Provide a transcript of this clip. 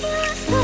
Yes,